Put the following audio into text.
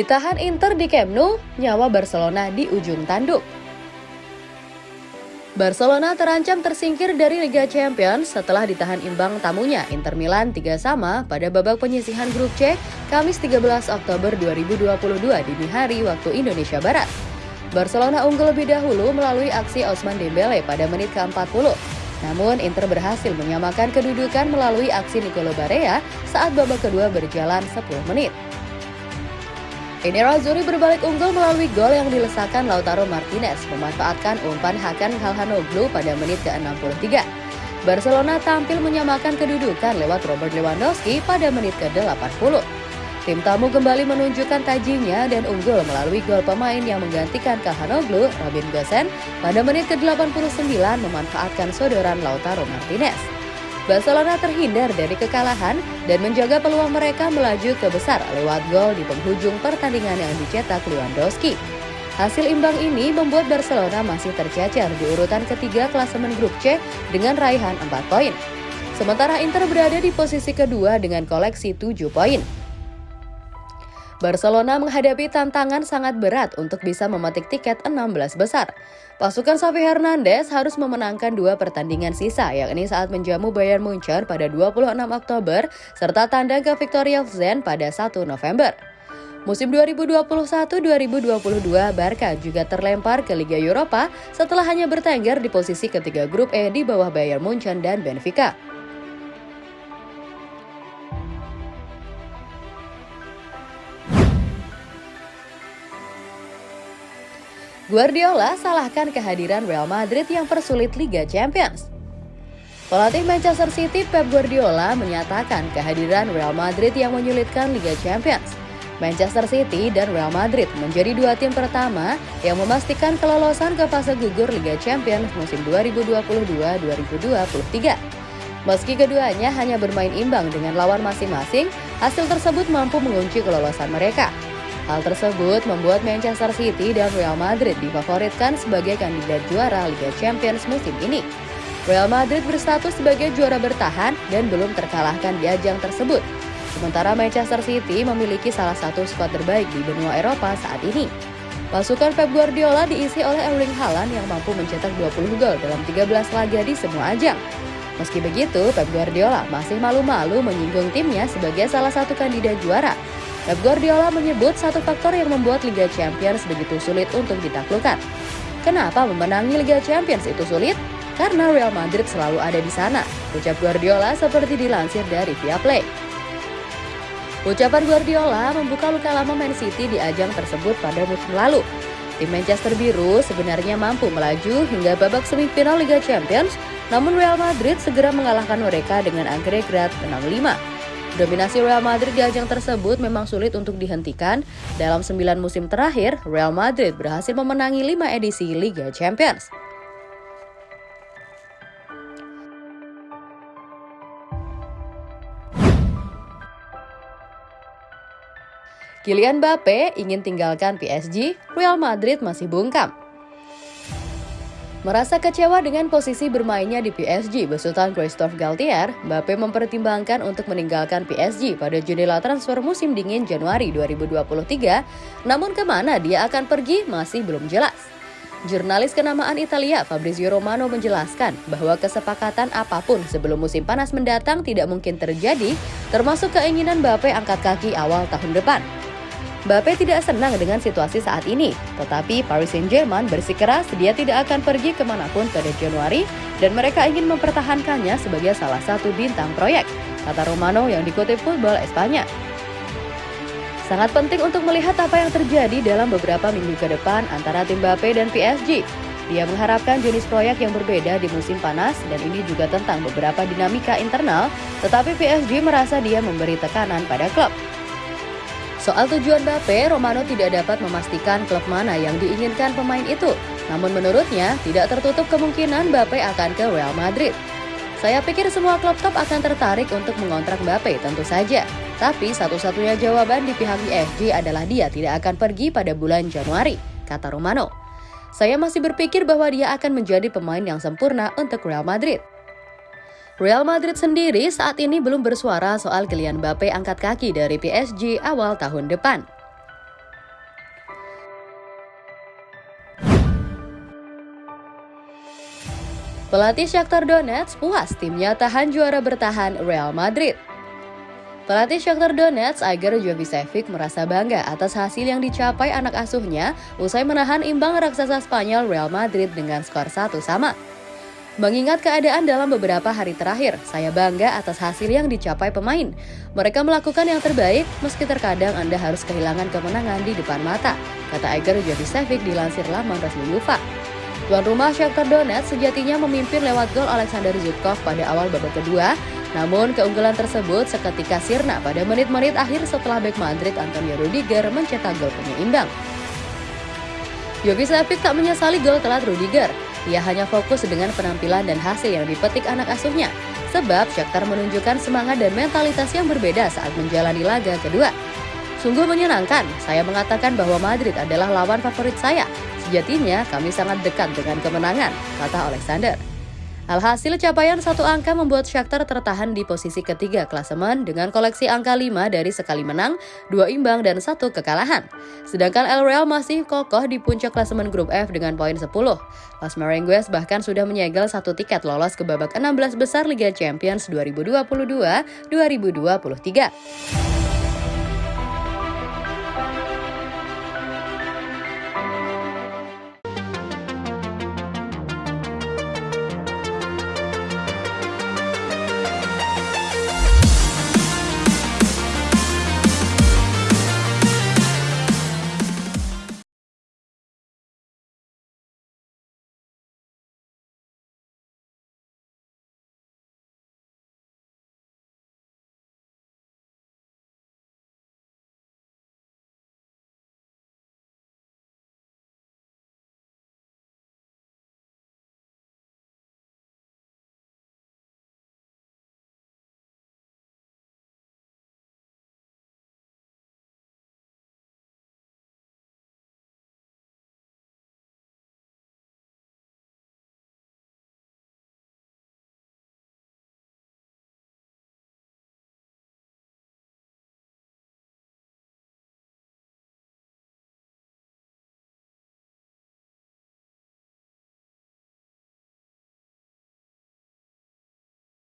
Ditahan Inter di Camp Nou, nyawa Barcelona di ujung tanduk. Barcelona terancam tersingkir dari Liga Champions setelah ditahan imbang tamunya Inter Milan 3 sama pada babak penyisihan grup C Kamis 13 Oktober 2022 dini hari waktu Indonesia Barat. Barcelona unggul lebih dahulu melalui aksi Osman Dembele pada menit ke-40. Namun Inter berhasil menyamakan kedudukan melalui aksi Nicolo Barea saat babak kedua berjalan 10 menit. Ini Razuri berbalik unggul melalui gol yang dilesakan Lautaro Martinez memanfaatkan umpan Hakan Halhanoglu pada menit ke-63. Barcelona tampil menyamakan kedudukan lewat Robert Lewandowski pada menit ke-80. Tim tamu kembali menunjukkan tajinya dan unggul melalui gol pemain yang menggantikan Kalhanoglu, Robin Gosens, pada menit ke-89 memanfaatkan sodoran Lautaro Martinez. Barcelona terhindar dari kekalahan dan menjaga peluang mereka melaju ke besar lewat gol di penghujung pertandingan yang dicetak Lewandowski. Hasil imbang ini membuat Barcelona masih tercecer di urutan ketiga klasemen grup C dengan raihan 4 poin. Sementara Inter berada di posisi kedua dengan koleksi 7 poin. Barcelona menghadapi tantangan sangat berat untuk bisa memetik tiket 16 besar. Pasukan Xavi Hernandez harus memenangkan dua pertandingan sisa, yakni saat menjamu Bayern Munchen pada 26 Oktober, serta tandang ke Victoria Zen pada 1 November. Musim 2021-2022, Barca juga terlempar ke Liga Eropa setelah hanya bertengger di posisi ketiga grup E di bawah Bayern Munchen dan Benfica. Guardiola salahkan kehadiran Real Madrid yang persulit Liga Champions. Pelatih Manchester City Pep Guardiola menyatakan kehadiran Real Madrid yang menyulitkan Liga Champions. Manchester City dan Real Madrid menjadi dua tim pertama yang memastikan kelolosan ke fase gugur Liga Champions musim 2022-2023. Meski keduanya hanya bermain imbang dengan lawan masing-masing, hasil tersebut mampu mengunci kelolosan mereka. Hal tersebut membuat Manchester City dan Real Madrid difavoritkan sebagai kandidat juara Liga Champions musim ini. Real Madrid berstatus sebagai juara bertahan dan belum terkalahkan di ajang tersebut. Sementara Manchester City memiliki salah satu skuad terbaik di benua Eropa saat ini. Pasukan Pep Guardiola diisi oleh Erling Haaland yang mampu mencetak 20 gol dalam 13 laga di semua ajang. Meski begitu, Pep Guardiola masih malu-malu menyinggung timnya sebagai salah satu kandidat juara Pep Guardiola menyebut satu faktor yang membuat Liga Champions begitu sulit untuk ditaklukkan. Kenapa memenangi Liga Champions itu sulit? Karena Real Madrid selalu ada di sana, ucap Guardiola seperti dilansir dari Viaplay. Ucapan Guardiola membuka luka lama Man City di ajang tersebut pada musim lalu. Tim Manchester Biru sebenarnya mampu melaju hingga babak semifinal Liga Champions, namun Real Madrid segera mengalahkan mereka dengan agregat 6-5. Dominasi Real Madrid di ajang tersebut memang sulit untuk dihentikan. Dalam 9 musim terakhir, Real Madrid berhasil memenangi 5 edisi Liga Champions. Kylian Mbappe ingin tinggalkan PSG, Real Madrid masih bungkam. Merasa kecewa dengan posisi bermainnya di PSG besutan Christophe Galtier, Mbappe mempertimbangkan untuk meninggalkan PSG pada jendela transfer musim dingin Januari 2023, namun ke mana dia akan pergi masih belum jelas. Jurnalis kenamaan Italia Fabrizio Romano menjelaskan bahwa kesepakatan apa pun sebelum musim panas mendatang tidak mungkin terjadi, termasuk keinginan Mbappe angkat kaki awal tahun depan. Mbappe tidak senang dengan situasi saat ini, tetapi Paris Saint-Germain bersikeras dia tidak akan pergi ke mana pun pada Januari dan mereka ingin mempertahankannya sebagai salah satu bintang proyek, kata Romano yang dikutip Football Espanya. Sangat penting untuk melihat apa yang terjadi dalam beberapa minggu ke depan antara tim Mbappe dan PSG. Dia mengharapkan jenis proyek yang berbeda di musim panas dan ini juga tentang beberapa dinamika internal, tetapi PSG merasa dia memberi tekanan pada klub. Soal tujuan Mbappe, Romano tidak dapat memastikan klub mana yang diinginkan pemain itu. Namun menurutnya, tidak tertutup kemungkinan Mbappe akan ke Real Madrid. Saya pikir semua klub top akan tertarik untuk mengontrak Mbappe tentu saja. Tapi satu-satunya jawaban di pihak PSG adalah dia tidak akan pergi pada bulan Januari, kata Romano. Saya masih berpikir bahwa dia akan menjadi pemain yang sempurna untuk Real Madrid. Real Madrid sendiri saat ini belum bersuara soal Kylian Mbappe angkat kaki dari PSG awal tahun depan. Pelatih Shakhtar Donetsk puas timnya tahan juara bertahan Real Madrid. Pelatih Shakhtar Donetsk Igor Jovicevic merasa bangga atas hasil yang dicapai anak asuhnya usai menahan imbang raksasa Spanyol Real Madrid dengan skor 1 sama. Mengingat keadaan dalam beberapa hari terakhir, saya bangga atas hasil yang dicapai pemain. Mereka melakukan yang terbaik meski terkadang Anda harus kehilangan kemenangan di depan mata, kata Igor Jovicevic dilansir laman resmi UEFA. Tuan rumah Shakhtar Donetsk sejatinya memimpin lewat gol Alexander Zubkov pada awal babak kedua, namun keunggulan tersebut seketika sirna pada menit-menit akhir setelah bek Madrid Antonio Rudiger mencetak gol penyeimbang. Jovic tak menyesali gol telat Rudiger. Ia hanya fokus dengan penampilan dan hasil yang dipetik anak asuhnya. Sebab Shakhtar menunjukkan semangat dan mentalitas yang berbeda saat menjalani laga kedua. Sungguh menyenangkan, saya mengatakan bahwa Madrid adalah lawan favorit saya. Sejatinya kami sangat dekat dengan kemenangan, kata Alexander. Alhasil capaian satu angka membuat Shakhtar tertahan di posisi ketiga klasemen dengan koleksi angka 5 dari sekali menang, dua imbang, dan satu kekalahan. Sedangkan El Real masih kokoh di puncak klasemen grup F dengan poin 10. Las Merengues bahkan sudah menyegel satu tiket lolos ke babak 16 besar Liga Champions 2022-2023.